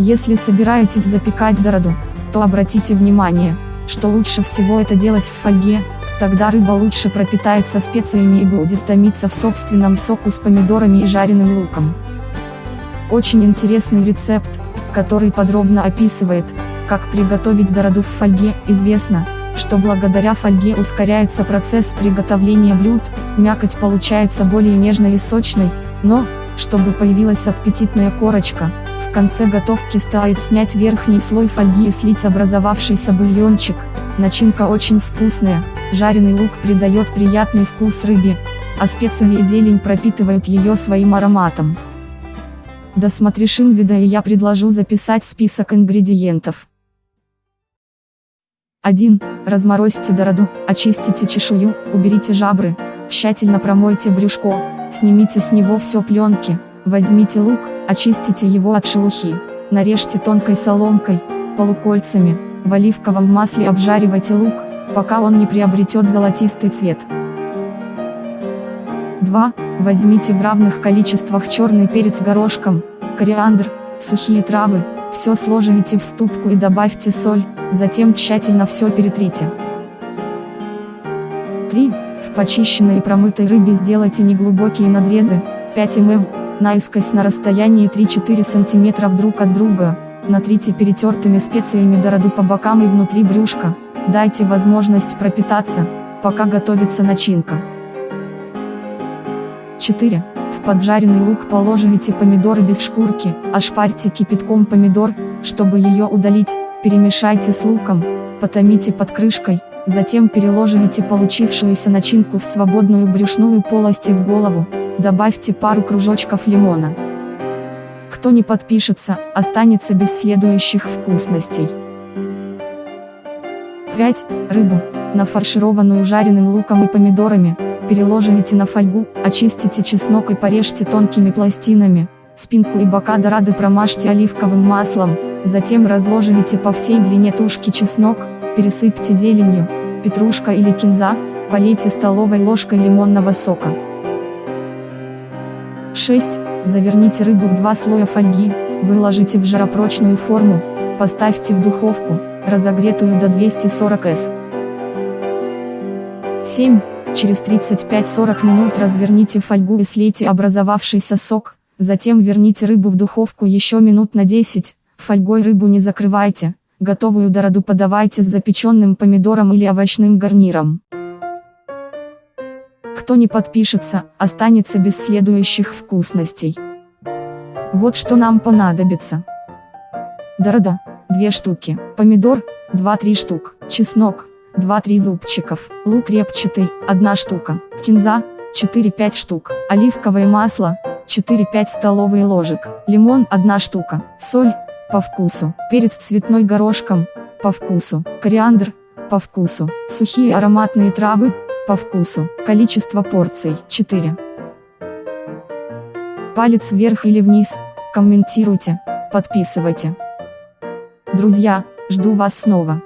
Если собираетесь запекать дороду, то обратите внимание, что лучше всего это делать в фольге, тогда рыба лучше пропитается специями и будет томиться в собственном соку с помидорами и жареным луком. Очень интересный рецепт, который подробно описывает, как приготовить дороду в фольге, известно, что благодаря фольге ускоряется процесс приготовления блюд, мякоть получается более нежной и сочной, но, чтобы появилась аппетитная корочка, в конце готовки стоит снять верхний слой фольги и слить образовавшийся бульончик, начинка очень вкусная, жареный лук придает приятный вкус рыбе, а специи и зелень пропитывают ее своим ароматом. Досмотришь инвида и я предложу записать список ингредиентов. 1. Разморозьте дороду, очистите чешую, уберите жабры, тщательно промойте брюшко, снимите с него все пленки, возьмите лук, очистите его от шелухи, нарежьте тонкой соломкой, полукольцами, в оливковом масле обжаривайте лук, пока он не приобретет золотистый цвет. 2. Возьмите в равных количествах черный перец горошком, кориандр, сухие травы, все сложите в ступку и добавьте соль, затем тщательно все перетрите. 3. В почищенной и промытой рыбе сделайте неглубокие надрезы, 5 мм, наискось на расстоянии 3-4 см друг от друга, натрите перетертыми специями дороду по бокам и внутри брюшка, дайте возможность пропитаться, пока готовится начинка. 4. В поджаренный лук положите помидоры без шкурки, ошпарьте кипятком помидор, чтобы ее удалить, перемешайте с луком, потомите под крышкой, затем переложите получившуюся начинку в свободную брюшную полость и в голову, добавьте пару кружочков лимона. Кто не подпишется, останется без следующих вкусностей. 5. Рыбу, нафаршированную жареным луком и помидорами, переложите на фольгу, очистите чеснок и порежьте тонкими пластинами, спинку и бока дорады промажьте оливковым маслом, затем разложите по всей длине тушки чеснок, пересыпьте зеленью, петрушка или кинза, полейте столовой ложкой лимонного сока. 6. Заверните рыбу в два слоя фольги, выложите в жаропрочную форму, поставьте в духовку, разогретую до 240 С. 7. Через 35-40 минут разверните фольгу и слейте образовавшийся сок, затем верните рыбу в духовку еще минут на 10, фольгой рыбу не закрывайте, готовую дороду подавайте с запеченным помидором или овощным гарниром. Кто не подпишется, останется без следующих вкусностей. Вот что нам понадобится. Дорода, 2 штуки, помидор, 2-3 штук, чеснок, 2-3 зубчиков, лук репчатый, 1 штука, кинза, 4-5 штук, оливковое масло, 4-5 столовые ложек, лимон 1 штука, соль, по вкусу, перец цветной горошком, по вкусу, кориандр, по вкусу, сухие ароматные травы, по вкусу, количество порций 4. Палец вверх или вниз, комментируйте, подписывайте. Друзья, жду вас снова.